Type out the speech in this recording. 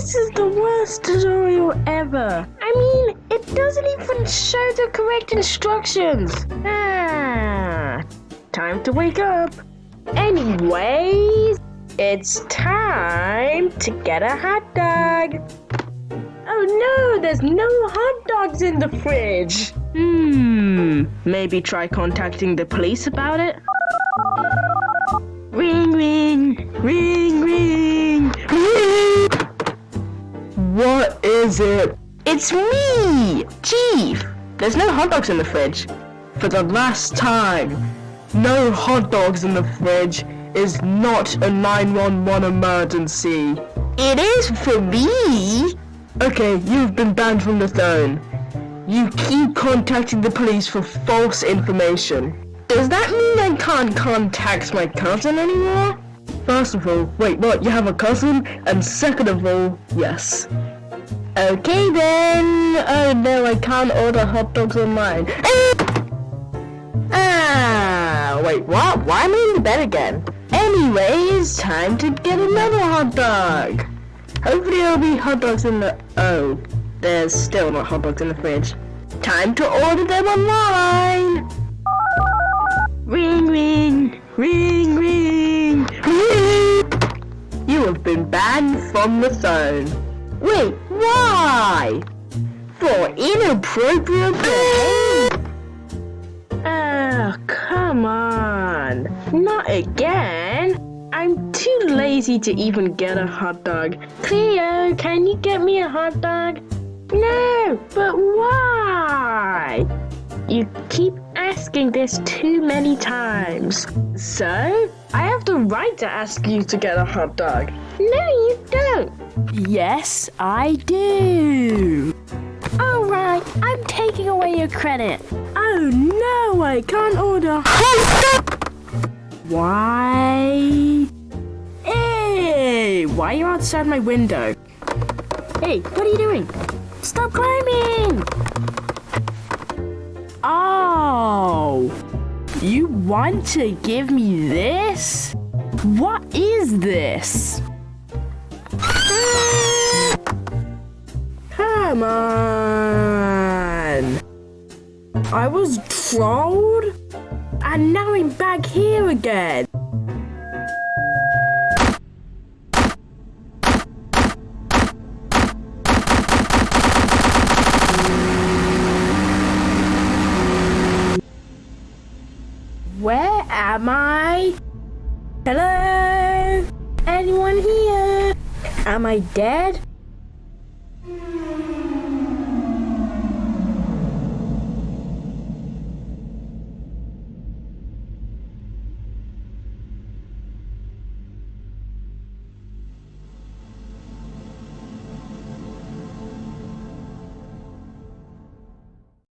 This is the worst tutorial ever. I mean, it doesn't even show the correct instructions. Ah, time to wake up. Anyways, it's time to get a hot dog. Oh no, there's no hot dogs in the fridge. Hmm, maybe try contacting the police about it? What is it? It's me, Chief. There's no hot dogs in the fridge. For the last time, no hot dogs in the fridge is not a 911 emergency. It is for me. Okay, you've been banned from the throne. You keep contacting the police for false information. Does that mean I can't contact my cousin anymore? First of all, wait, what? You have a cousin? And second of all, yes. Okay then. Oh no, I can't order hot dogs online. Ah, wait, what? Why am I in the bed again? Anyways, time to get another hot dog. Hopefully there'll be hot dogs in the... Oh, there's still not hot dogs in the fridge. Time to order them online. Have been banned from the phone. Wait, why? For inappropriate behavior. Oh, come on. Not again. I'm too lazy to even get a hot dog. Cleo, can you get me a hot dog? No, but why? You keep asking this too many times. So, I have the right to ask you to get a hot dog. No, you don't. Yes, I do. Alright, I'm taking away your credit. Oh no, I can't order hot dog. Why? Hey, why are you outside my window? Hey, what are you doing? Stop want to give me this? What is this? Come on! I was trolled? And now I'm back here again. Am I? Hello? Anyone here? Am I dead?